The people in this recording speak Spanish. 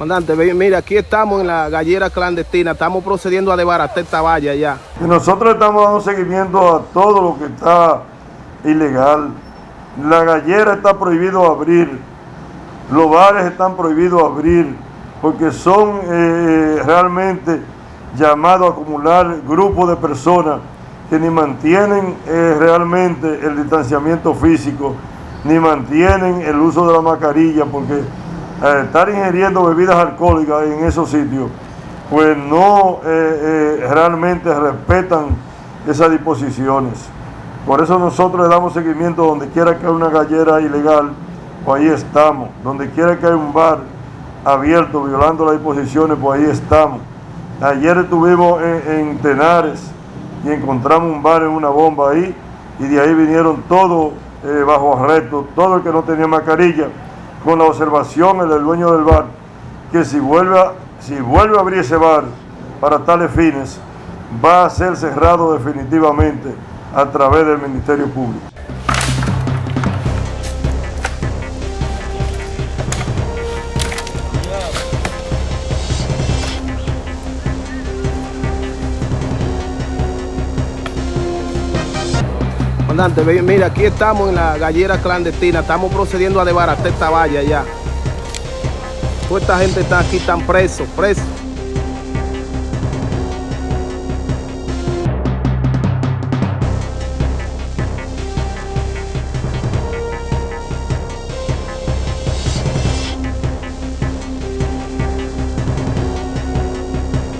Comandante, mira, aquí estamos en la gallera clandestina, estamos procediendo a desbaratar esta valla ya. Nosotros estamos dando seguimiento a todo lo que está ilegal. La gallera está prohibido abrir, los bares están prohibidos abrir, porque son eh, realmente llamados a acumular grupos de personas que ni mantienen eh, realmente el distanciamiento físico, ni mantienen el uso de la mascarilla, porque eh, estar ingiriendo bebidas alcohólicas en esos sitios, pues no eh, eh, realmente respetan esas disposiciones. Por eso nosotros le damos seguimiento donde quiera que haya una gallera ilegal, pues ahí estamos. Donde quiera que haya un bar abierto violando las disposiciones, pues ahí estamos. Ayer estuvimos en, en Tenares y encontramos un bar en una bomba ahí y de ahí vinieron todos bajo arresto, todo el que no tenía mascarilla, con la observación del dueño del bar, que si vuelve a, si vuelve a abrir ese bar para tales fines, va a ser cerrado definitivamente a través del Ministerio Público. Mira, aquí estamos en la gallera clandestina, estamos procediendo a desbaratar esta valla ya. Toda esta gente está aquí, están presos, presos.